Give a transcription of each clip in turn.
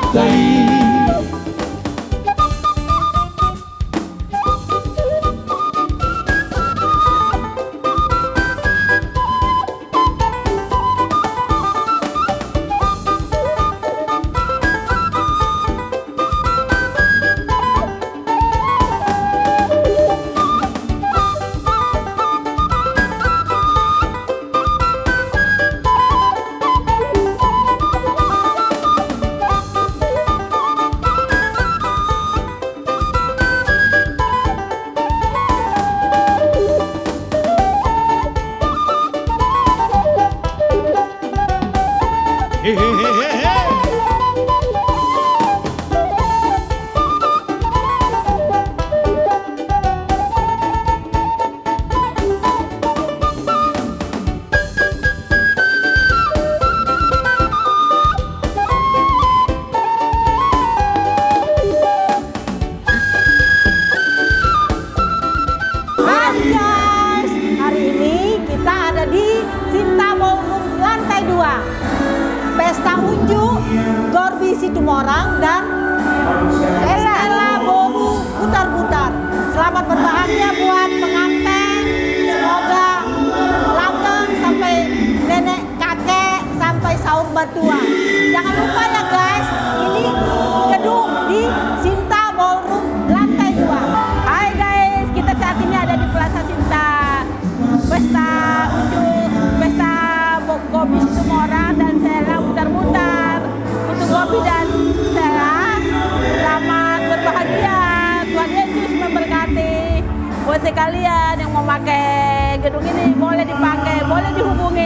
Tuhan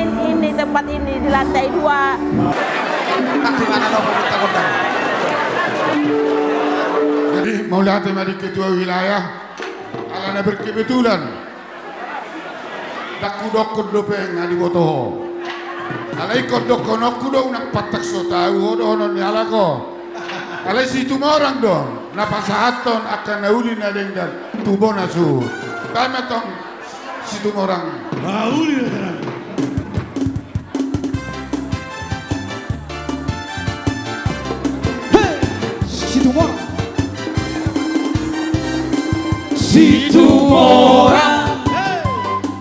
dihubungin ini tempat ini di lantai 2 Tak di mana lo pemerintah kota. Jadi mau lihat dari ketua wilayah alana berkebetulan tak kudok kudopeng ngadi botoho. Alai kodok konok kudo nak patak so tahu hodo hono ni alako. Alai situ orang dong. Napa sahaton akan nauli na dan tubo nasu. Kami tong situ orang.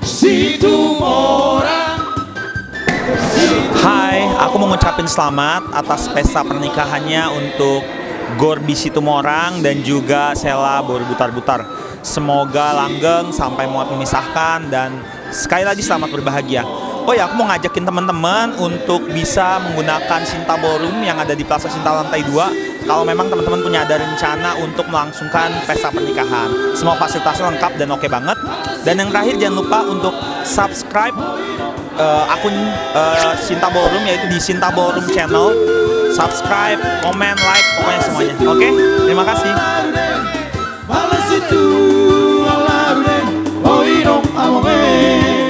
Situ Hai, aku mau ngucapin selamat atas pesta pernikahannya untuk Gorbi Situmorang dan juga Sela Borobutar-Butar. Semoga langgeng sampai muat memisahkan dan sekali lagi selamat berbahagia. Oh ya, aku mau ngajakin teman-teman untuk bisa menggunakan Sinta Ballroom yang ada di Plaza Sinta lantai 2 kalau memang teman-teman punya ada rencana untuk melangsungkan pesta pernikahan. Semua fasilitasnya lengkap dan oke banget. Dan yang terakhir jangan lupa untuk subscribe eh, akun eh, Sinta Ballroom yaitu di Sinta Ballroom Channel. Subscribe, komen, like, pokoknya semuanya. Oke, terima kasih. Oh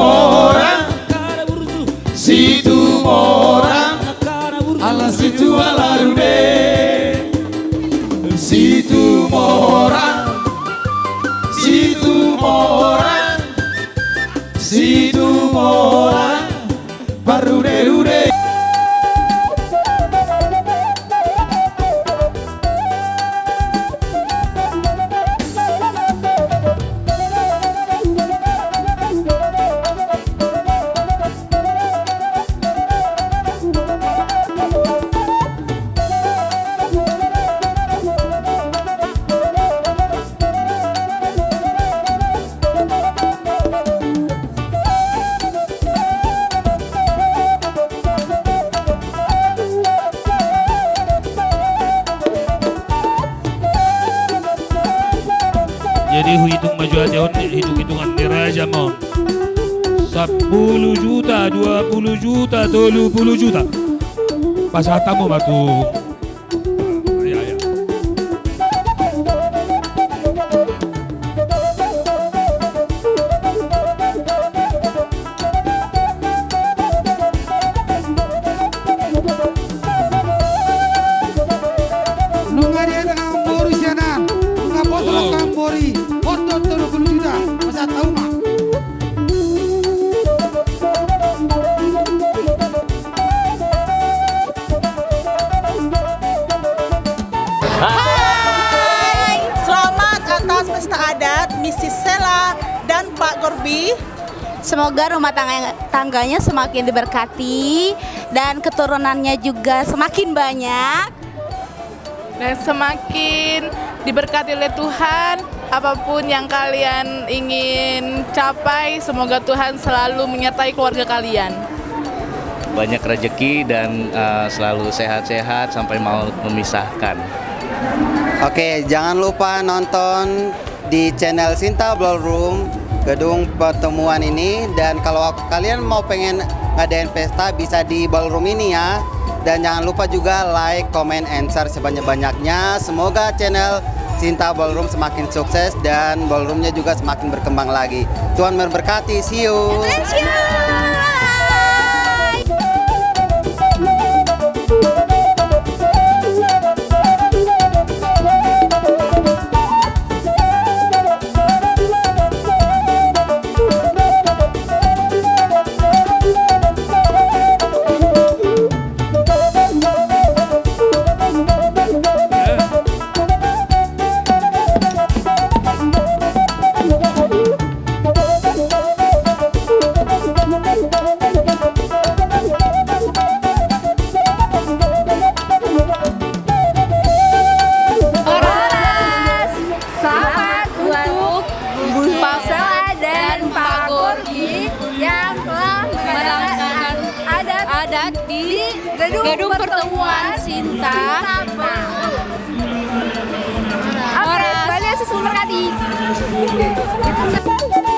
Situ 20 juta. Pas hatamu batu. Adat Mrs. Sela dan Pak Gorbi. Semoga rumah tangga, tangganya semakin diberkati dan keturunannya juga semakin banyak. dan semakin diberkati oleh Tuhan apa pun yang kalian ingin capai semoga Tuhan selalu menyertai keluarga kalian banyak rezeki dan uh, selalu sehat-sehat sampai mau memisahkan. Oke, jangan lupa nonton di channel Sinta Ballroom gedung pertemuan ini dan kalau kalian mau pengen ngadain pesta bisa di ballroom ini ya. Dan jangan lupa juga like, comment, and share sebanyak-banyaknya. Semoga channel Sinta Ballroom semakin sukses dan ballroomnya juga semakin berkembang lagi. Tuhan memberkati. See you. Memberkati. Jadi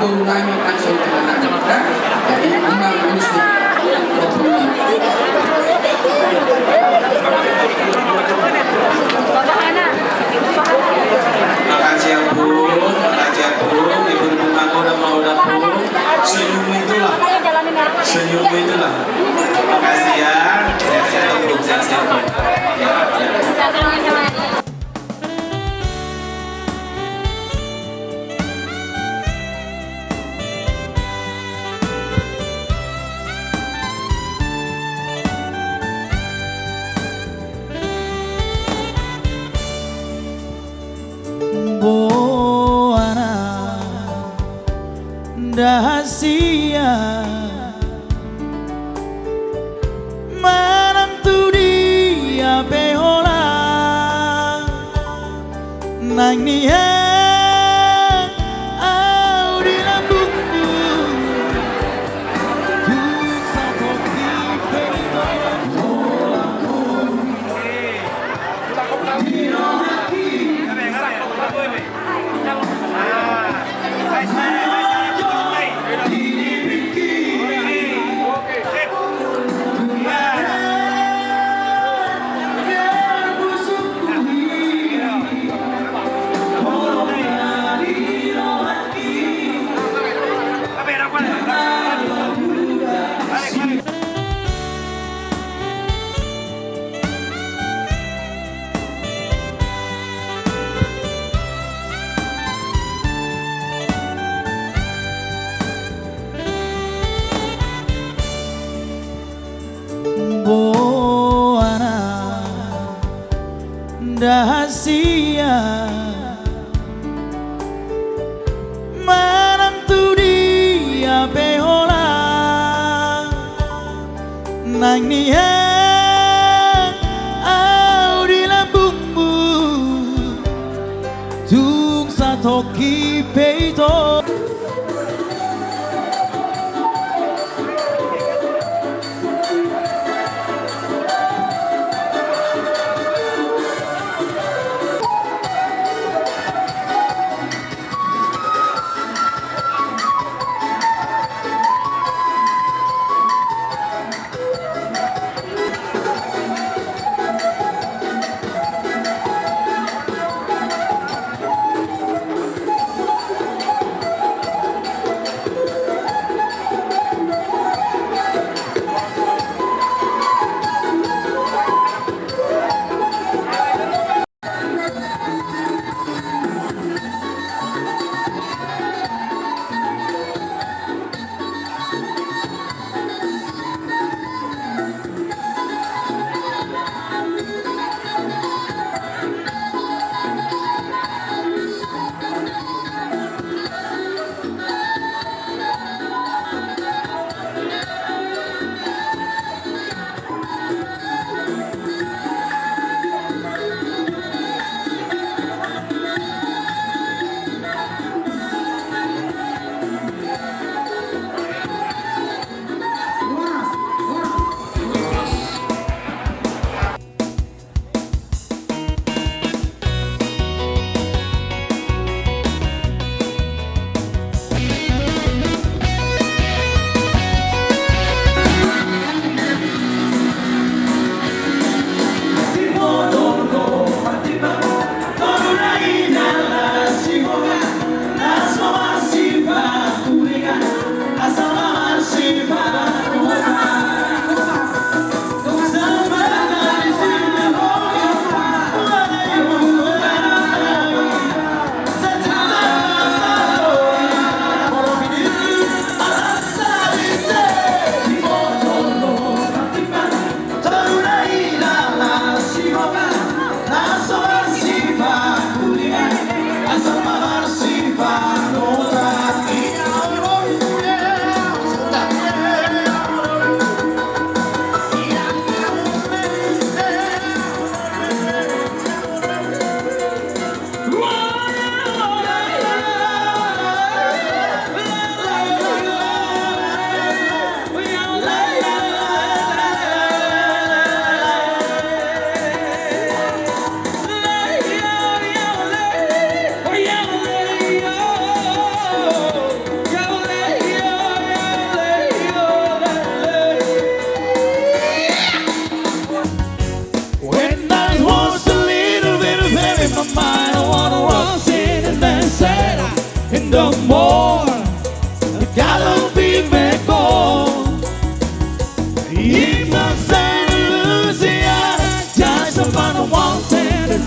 بغلام أنصر كما الإمام مسلم Makasih ya Bu, makasih ya Bu, ibu-ibu udah mau Senyum itulah, senyum itulah. Makasih ya, sehat-sehat untuk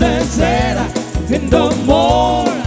than said in the.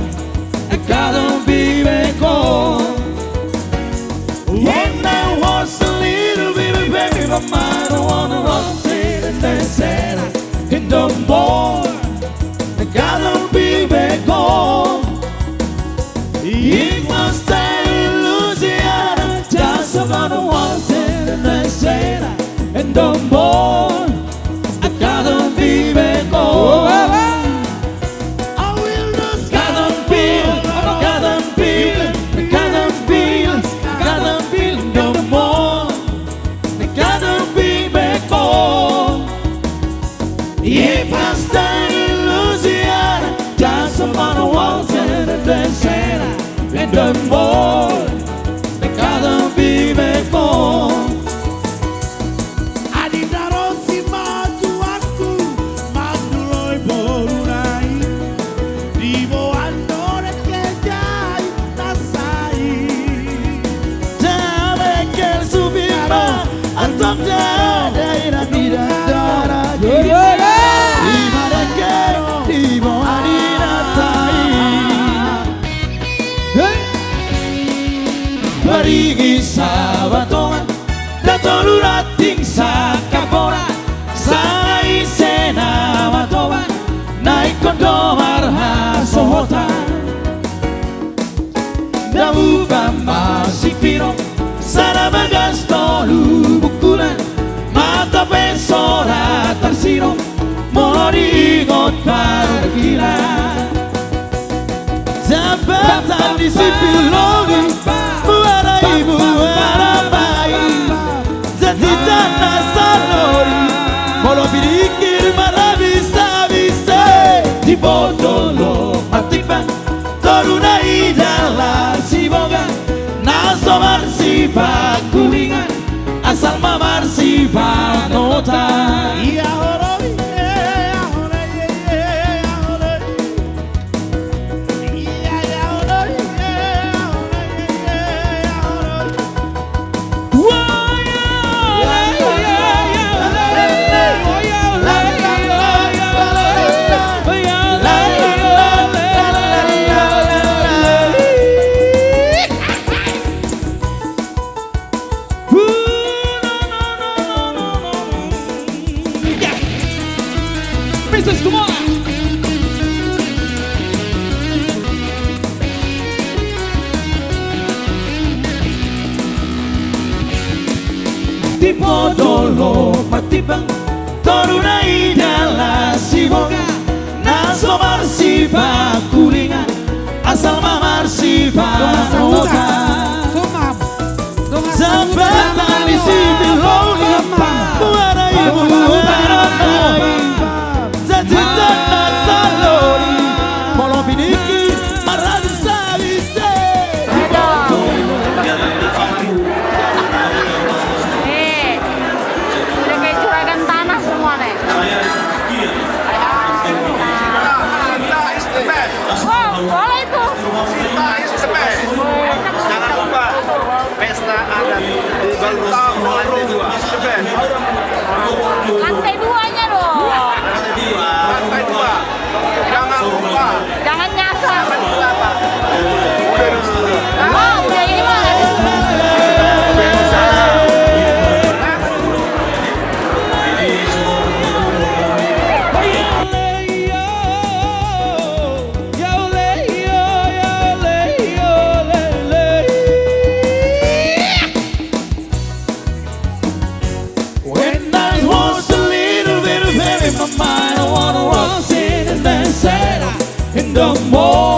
va ma si fino sarà gasto l'ubucule ma ta mori gottar gila Zapata di si filoni Buara ibu buara bai Zatita nasanori Toruna pacto modolo Toruna Torunay dala siboga. Naso marsipa kulingan Asal mamarsipa noga. Sampai tali sipil Buwaray buwaray in my mind, I wanna run in and then settle in the morning.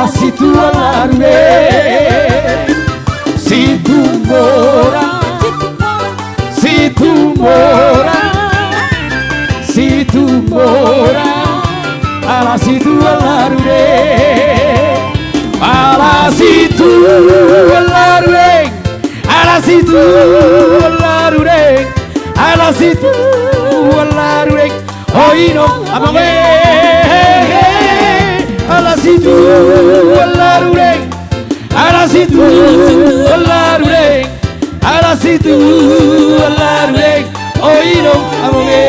Ala situ alarme Situ mora Situ mora Situ mora Ala situ alarme Ala situ alarme Ala situ alarme Ala situ alarme. Oi no amame Ala situ alarme no amame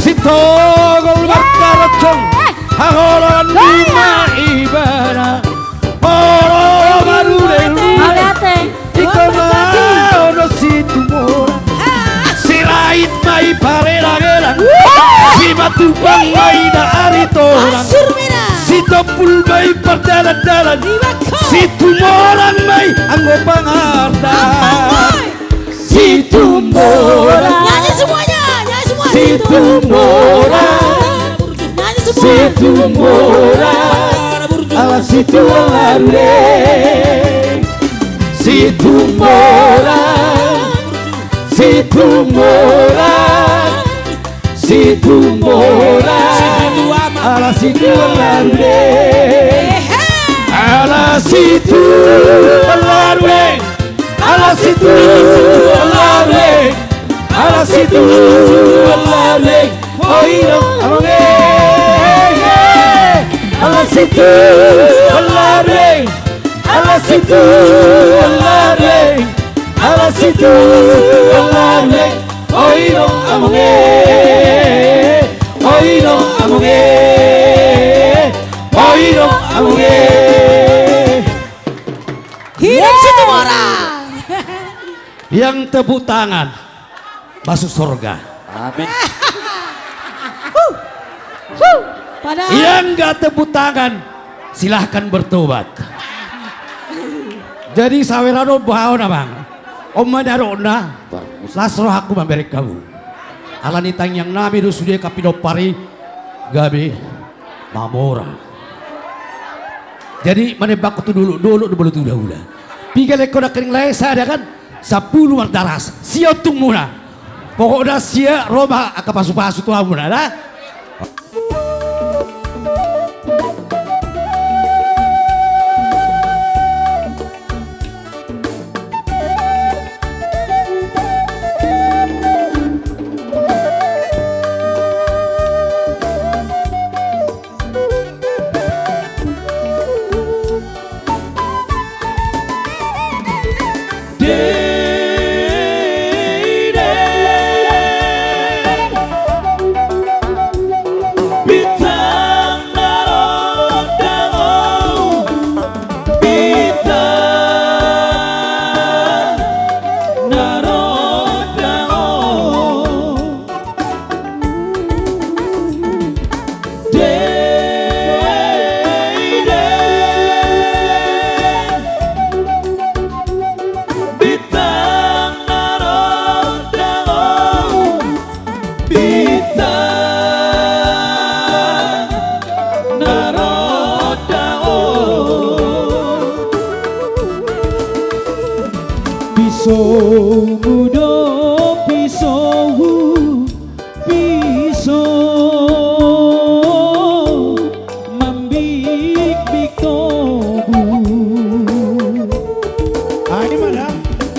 Sito gol barkarocong Hagolan lima ibara Poro barure Iko no situ mora. Sirait mai parera geran Si batu bang mai da aritoran Si topul mai perdalan-dalan Situ moran mai anggo pangardan Situ moran Nyanyi semuanya, nyanyi semua. Situ mora Situ mora Ala situ alarme Situ mora Situ mora Situ mora Ala situ alarme Ala situ alarme Ala situ alarme Ala situ alarme Oído alarme Ala situ alarme Ala situ alarme Ala situ alarme Oído alarme Oído Hidup orang. Yang tepuk tangan masuk surga. Amin. Yang nggak tepuk tangan silahkan bertobat. Jadi sawerano bahau na bang. Oma darona lasro aku memberi kamu. Alani tang yang nami do sudia kapido pari gabi mamora. Jadi menebak itu dulu dulu dulu tu dahulu. Piga leko nak kering lesa ada kan sepuluh daras. Sia tung muna. Pokoknya sia roba akapasu-pasu tu amuna dah.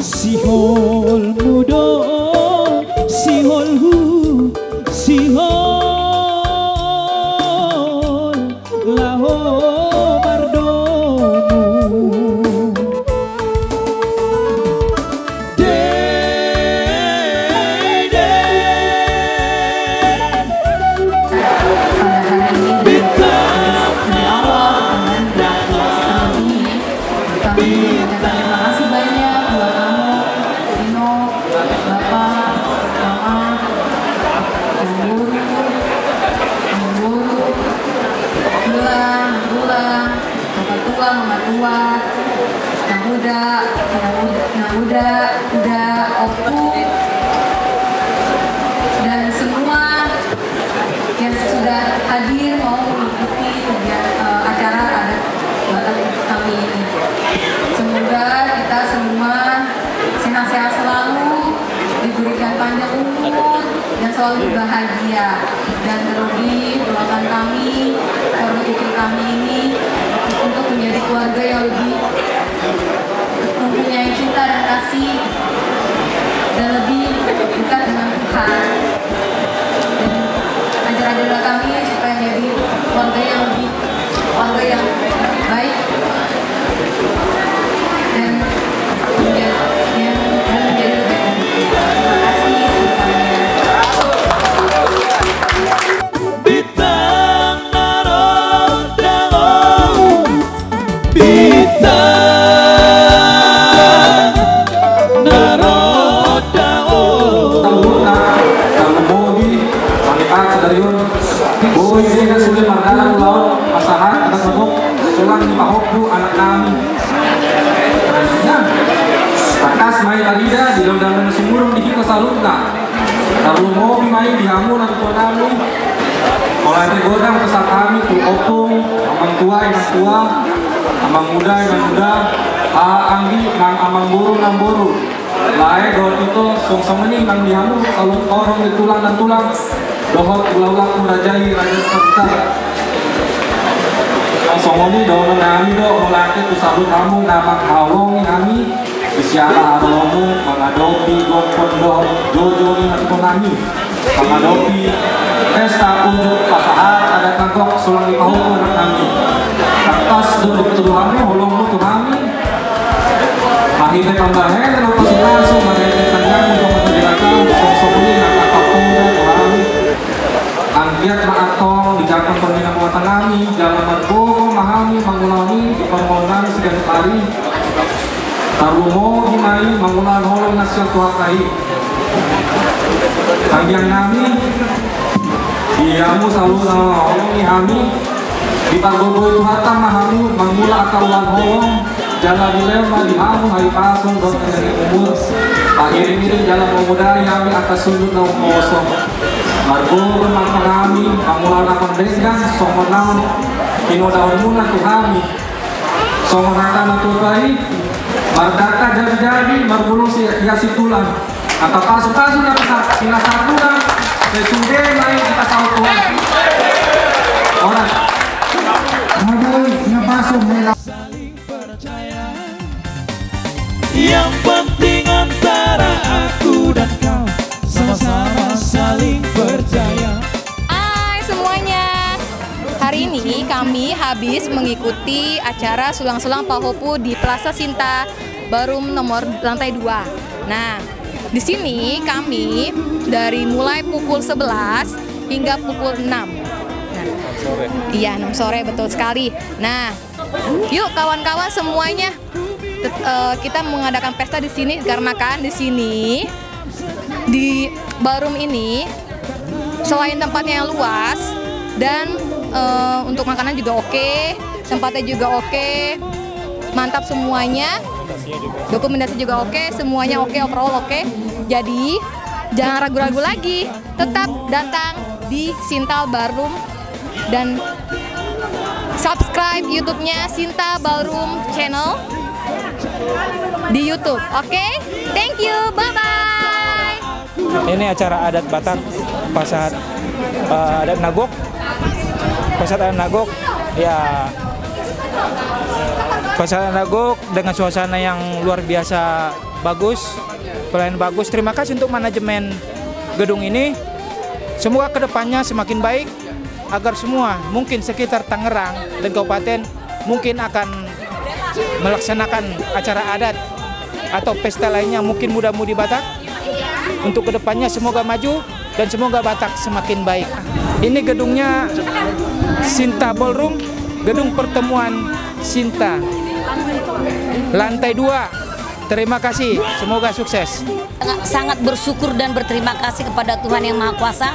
Siholmo keluarga yang baik godang pesan kami tu opung, amang tua inang tua, amang muda inang muda, anggi nang amang buru nang buru. Lae dohot itu song semeni nang dihamu kalau orang di tulang dan tulang. Dohot ulah-ulah merajai raja serta. Ang songoni dohot nami do tu sabut kamu nama kawong kami Isyara aromu mengadopi gopon do jojo ni natko nami mengadopi pesta unjuk pasahat ada kagok sulang di pahuku nak kami Kertas do diketuduhannya holong tu kami Mahina tambahan ano pa sa kaso, mahina tanyang ito matulirakan, sosokuli ng kakapuna, kurami. Ang biyak na atong, dijakang pagminang mga tangami, dalam magbogo, mahami, ipangongan sa ganit hari. Tarumo, himay, mangulan holong na siya tuwakay. Ang iyamu selalu holong ihami, di pagboboy tuhatang mahami, mangula akaruan holong, Jalan dilema di hamu hari pasung dong dari umur. Akhir ini jalan pemuda yang atas sudut nau kosong. Margo mang kami Mangulan akan denggan Song menang Kino daun muna tu kami Song menang tu kai Mardaka jadi-jadi Marbulu si hiasi tulang. Kata pasu-pasu na kita Pinasakulan Sesude main kita tahu Tuhan. Orang. Maboy, napasok nila. Yang penting antara aku dan kau Sama-sama saling percaya. Hai semuanya. Hari ini kami habis mengikuti acara sulang-sulang Pahopu di Plaza Sinta Barum nomor lantai 2 Nah, di sini kami dari mulai pukul 11 hingga pukul 6 Nah, Iya, 6 sore betul sekali. Nah, yuk kawan-kawan semuanya eh, kita mengadakan pesta di sini karena kan di sini di Barum ini selain tempatnya yang luas dan eh, untuk makanan juga oke, tempatnya juga oke, mantap semuanya. Dokumentasi juga oke, semuanya oke, overall oke. Jadi jangan ragu-ragu lagi, tetap datang di Sintal Barum dan subscribe YouTube-nya Sinta Ballroom Channel di YouTube. Oke, thank you, bye bye. Ini acara adat Batak Pasat eh, adat Nagok. Pasat adat Nagok ya Adat Nagok dengan suasana yang luar biasa bagus, pelayanan bagus. Terima kasih untuk manajemen gedung ini. Semoga ke depannya semakin baik agar semua mungkin sekitar Tangerang dan Kabupaten mungkin akan melaksanakan acara adat atau pesta lainnya mungkin muda-mudi Batak untuk ke depannya semoga maju dan semoga Batak semakin baik. Ini gedungnya Sinta Ballroom, gedung pertemuan Sinta. Lantai dua. Terima kasih, semoga sukses. Sangat- bersyukur dan berterima kasih kepada Tuhan Yang Maha Kuasa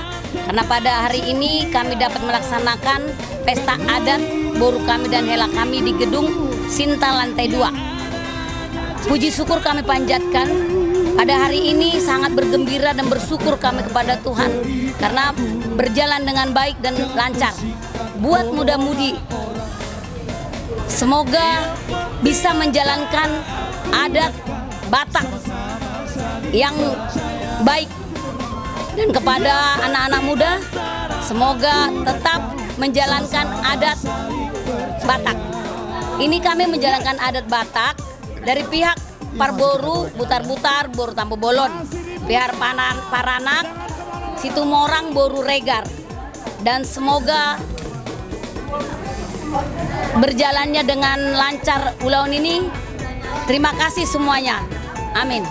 karena pada hari ini kami dapat melaksanakan pesta adat boru kami dan hela kami di gedung Sinta lantai 2. Puji syukur kami panjatkan pada hari ini sangat bergembira dan bersyukur kami kepada Tuhan karena berjalan dengan baik dan lancar. Buat muda-mudi semoga bisa menjalankan adat Batak yang baik Dan kepada anak-anak muda, semoga tetap menjalankan adat Batak. Ini kami menjalankan adat Batak dari pihak Parboru, Butar-Butar, Boru Tampu Bolon, pihak Panan, Paranak, Situmorang, Boru Regar. Dan semoga berjalannya dengan lancar ulang ini. Terima kasih semuanya. Amin.